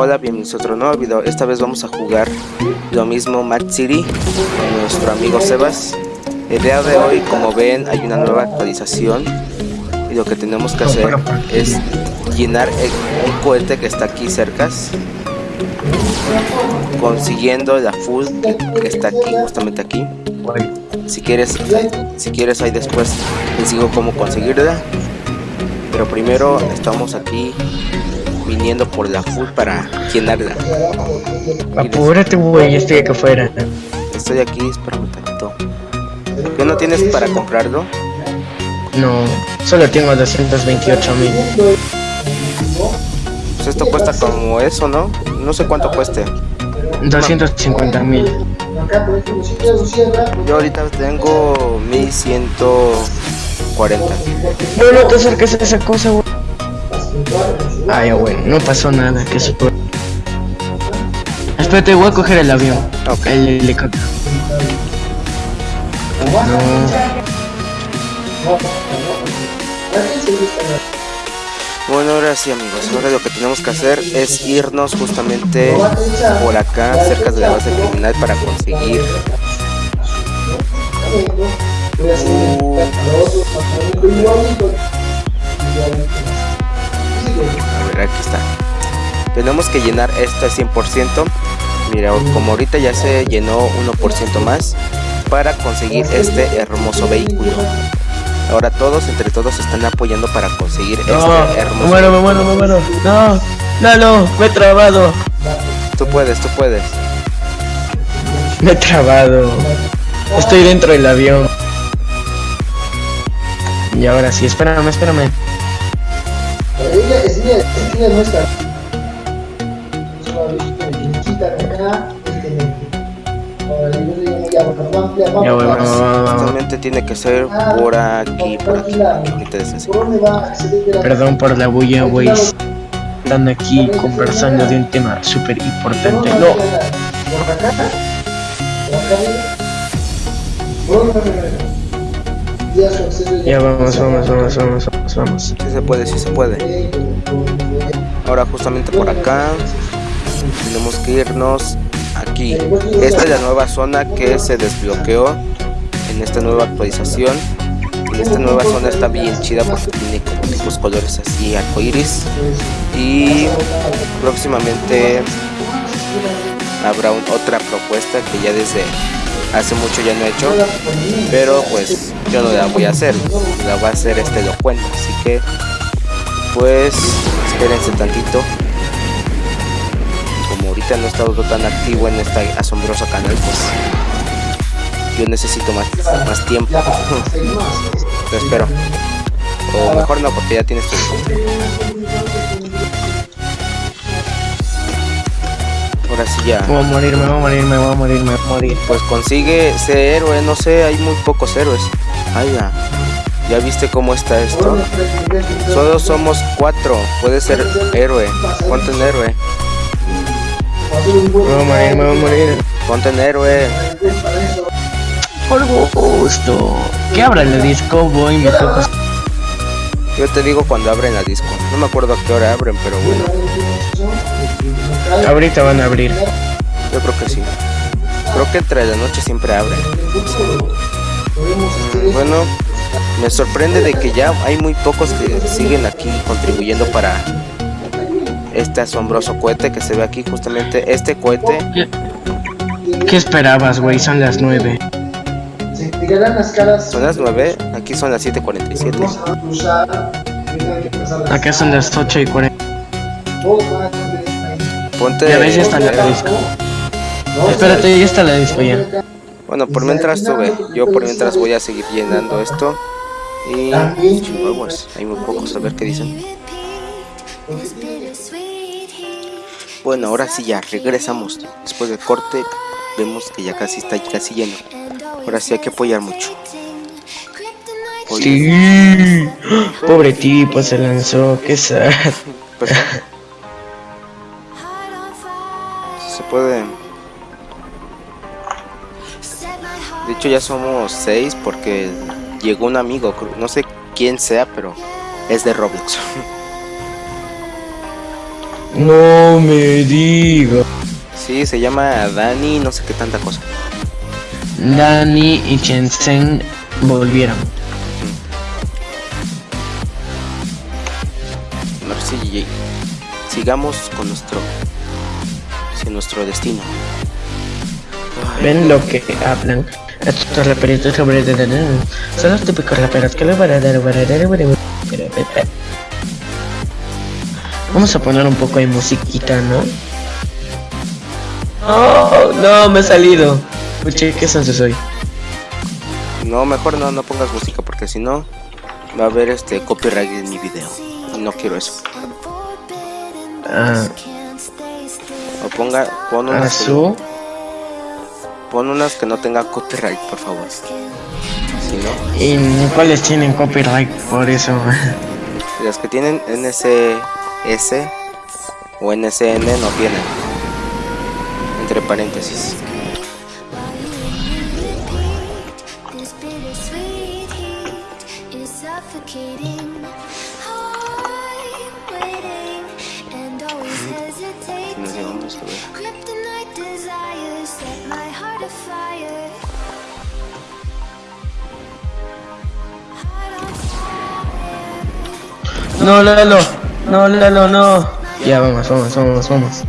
Hola, bienvenidos a otro nuevo video. Esta vez vamos a jugar lo mismo Mad City con nuestro amigo Sebas. El día de hoy, como ven, hay una nueva actualización y lo que tenemos que hacer es llenar un cohete que está aquí cerca consiguiendo la full que, está aquí, justamente aquí. Si quieres, si quieres ahí después les digo cómo conseguirla. Pero primero estamos aquí viniendo por la full para llenarla. Apúrate, güey, estoy acá afuera. Estoy aquí, espérame un tantito. ¿Qué no tienes para comprarlo? No, solo tengo 228 mil. Pues esto cuesta como eso, ¿no? No sé cuánto cueste. 250 mil. Yo ahorita tengo 1140. No, no te acerques a esa cosa, güey. Ay, güey, no pasó nada, que se puede. Espérate, voy a coger el avión. Ok. El helicóptero. No. Bueno, ahora sí amigos, ahora lo que tenemos que hacer es irnos justamente por acá, cerca de la base criminal para conseguir... Uh, a ver, aquí está. Tenemos que llenar esto al 100%. Mira, como ahorita ya se llenó 1% más para conseguir este hermoso vehículo. Ahora todos, entre todos, están apoyando para conseguir este hermoso Me muero, me muero, me muero. No, no, no, me he trabado. Tú puedes, tú puedes. Me he trabado. Estoy dentro del avión. Y ahora sí, espérame, espérame. Ella es ella, es ella nuestra. Ya voy, vamos, vamos, vamos. Justamente tiene que ser por aquí, por aquí. Perdón por la bulla, güey. Están aquí conversando de un tema súper importante. No, ya vamos, vamos, vamos, vamos, vamos, vamos. Sí se puede, sí se puede. Ahora justamente por acá tenemos que irnos aquí. Esta es la nueva zona que se desbloqueó en esta nueva actualización. Y esta nueva zona está bien chida porque tiene como tipos colores así arcoiris. Y próximamente habrá un- otra propuesta que ya desde hace mucho ya no he hecho. Pero pues yo no la voy a hacer. La va a hacer este elocuente. Así que pues espérense tantito como ahorita no he estado tan activo en esta asombroso canal pues yo necesito más, más tiempo te espero o mejor no porque ya tienes tu ahora sí ya voy a morir, me voy a morir, me voy a morir, me voy a morir. pues consigue ese héroe no sé hay muy pocos héroes Ay, ya. ¿Ya viste cómo está esto? Solo somos cuatro. Puede ser héroe. Ponte en héroe. Me voy a morir, me voy a morir. Ponte en héroe. Por gusto. ¿Qué abra el disco? Voy, me toco. Yo te digo cuando abren la disco. No me acuerdo a qué hora abren, pero bueno. Ahorita van a abrir. Yo creo que sí. Creo que entre la noche siempre abren. Bueno, me sorprende de que ya hay muy pocos que siguen aquí contribuyendo para este asombroso cohete que se ve aquí. Justamente este cohete ¿Qué esperabas, güey? Son las 9. son las 9, aquí son las 7.47. Acá son las 8 y 40. Ponte. Ya ves, ya está la disco. Espérate, ya está la disco ya. Bueno, por mientras tuve, yo por mientras voy a seguir llenando esto. Y chihuahuas, hay muy pocos a ver qué dicen. Bueno, ahora sí ya regresamos. Después del corte, vemos que ya casi está casi lleno. Ahora sí hay que apoyar mucho. Oye, Sí. Pobre tipo se lanzó, qué sad. perdón. Se puede. De hecho ya somos seis porque llegó un amigo, no sé quién sea, pero es de Roblox. No me diga. Sí, se llama Dani, no sé qué tanta cosa. Dani y Shenzhen volvieron. A ver si sigamos con nuestro, nuestro destino. ¿Ven lo que hablan? Estos raperitos sobre... Son los típicos raperos que les van a dar... Vamos a poner un poco de musiquita, ¿no? No, no, me he salido. Escuché, ¿qué sonso soy? No, mejor no, no pongas música porque si no va a haber este copyright en mi video. Y no quiero eso. Ah, O ponga, pon unas, que, Azu. Pon unas que no tenga copyright, por favor. Si no, ¿Y cuáles tienen copyright por eso? las que tienen NSS o NSN no tienen. Entre paréntesis. Suffocating. No, Lalo, no, Lalo, no. Ya, vamos, vamos, vamos, vamos.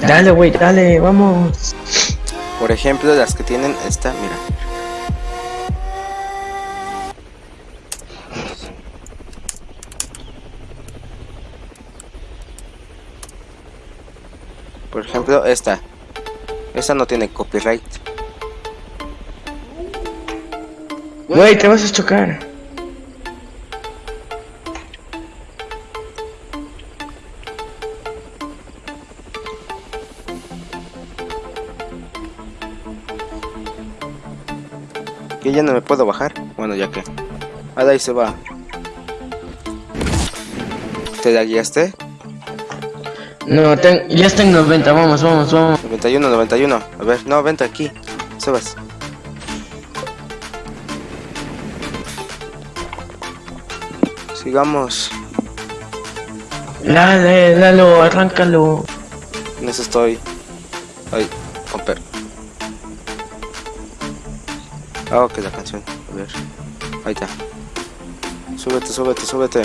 Dale, güey, dale, vamos. Por ejemplo, las que tienen esta, mira. Por ejemplo, esta. Esta no tiene copyright. Güey, te vas a chocar. Ya no me puedo bajar. Bueno, ya que. Ah, de ahí se va. ¿Te la guiaste? No, ten- ya está en 90, vamos, vamos, vamos. 91, 91. A ver, no, vente aquí. Sebas. Sigamos. Dale, Lalo, arráncalo. En eso estoy. Ay, Ah, ok, la canción. A ver. Ahí está. Súbete, súbete, súbete.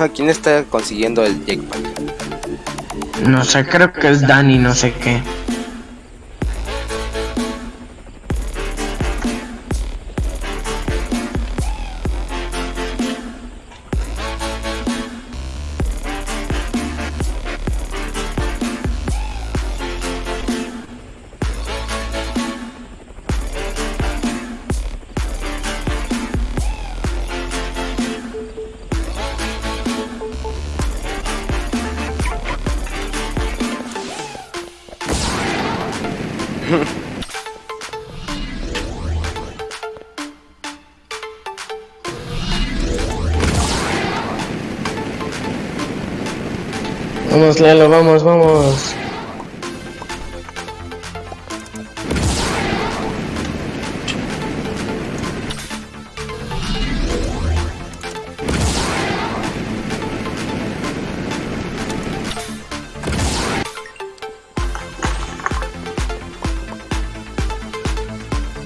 Ah, ¿quién está consiguiendo el jackpack? No sé, creo que es Dani, no sé qué. Vamos, Lalo, vamos, vamos.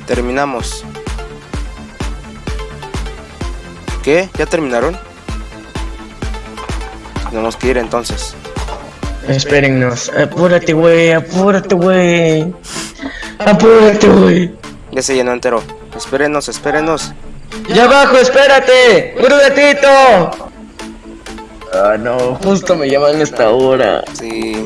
Terminamos. ¿Qué? ¿Ya terminaron? Tenemos que ir entonces. Espérennos. Apúrate, güey, apúrate, güey. Apúrate, güey. Ya se llenó entero. Espérenos, espérenos. ¡Ya abajo, espérate! ¡Un ratito! Ah, no, justo me llaman a esta hora. Sí.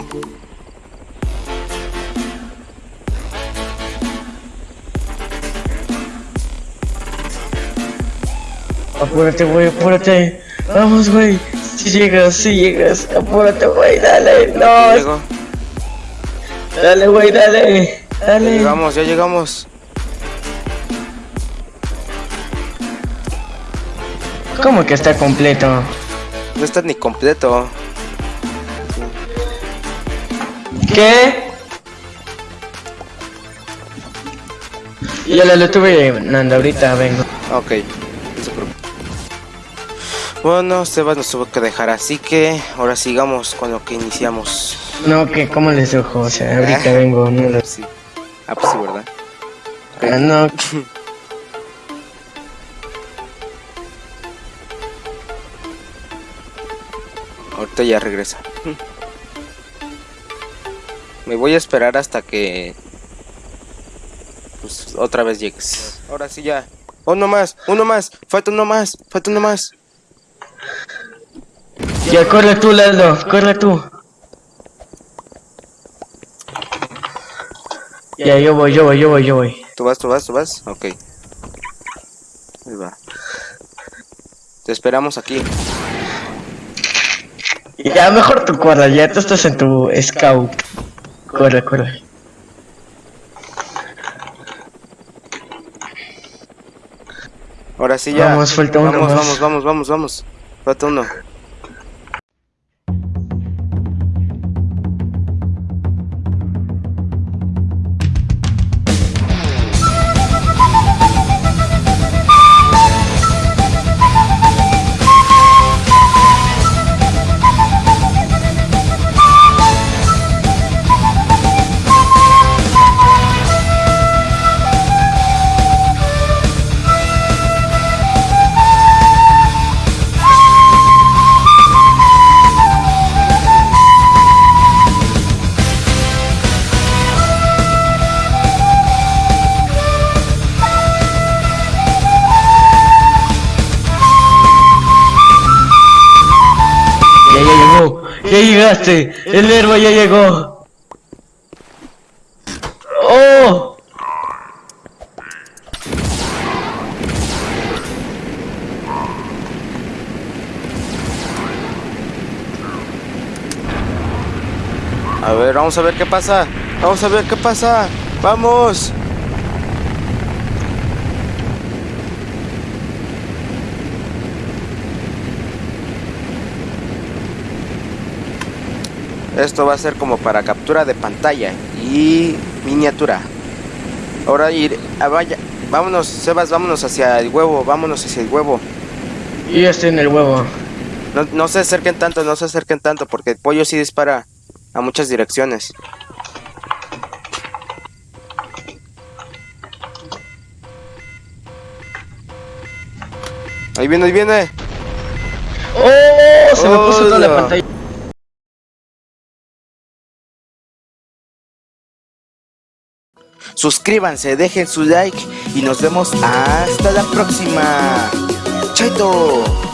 Apúrate, güey, apúrate. Vamos, güey. Si llegas, si llegas. Apúrate, güey, dale. Ya No, llegó. dale, güey, dale. Ya Dale. llegamos, ya llegamos. ¿Cómo que está completo? No está ni completo. ¿Qué? Ya lo estuve llenando, ahorita vengo. Ok. Bueno, Sebas nos tuvo que dejar, así que ahora sigamos con lo que iniciamos. No, que ¿cómo les dejo? O sea, ahorita Ah. vengo. No, lo- Sí. Ah, pues sí, ¿verdad? Ah, no, Ahorita ya regresa. Me voy a esperar hasta que... Pues otra vez llegues. Ahora sí ya. Uno más, uno más. Falta uno más, falta uno más. Ya corre tú, Lalo, corre tú. Ya, yo voy, yo voy, yo voy, yo voy. ¿Tú vas, tú vas, tú vas? Ok. Ahí va. Te esperamos aquí. Ya, mejor tú corre, ya tú estás en tu scout. Corre, corre. Ahora sí ya. Vamos, falta uno vamos, más. Vamos, vamos, vamos, vamos. Falta uno. El héroe ya llegó. ¡Oh! A ver, vamos a ver qué pasa. Vamos a ver qué pasa. Vamos. Esto va a ser como para captura de pantalla y miniatura. Ahora ir, ah, vaya, vámonos, Sebas, vámonos hacia el huevo, vámonos hacia el huevo. Yo ya estoy en el huevo. No, no se acerquen tanto, no se acerquen tanto, porque el pollo sí dispara a muchas direcciones. Ahí viene, ahí viene. ¡Oh! Se me puso toda la pantalla. Suscríbanse, dejen su like y nos vemos hasta la próxima. Chaito.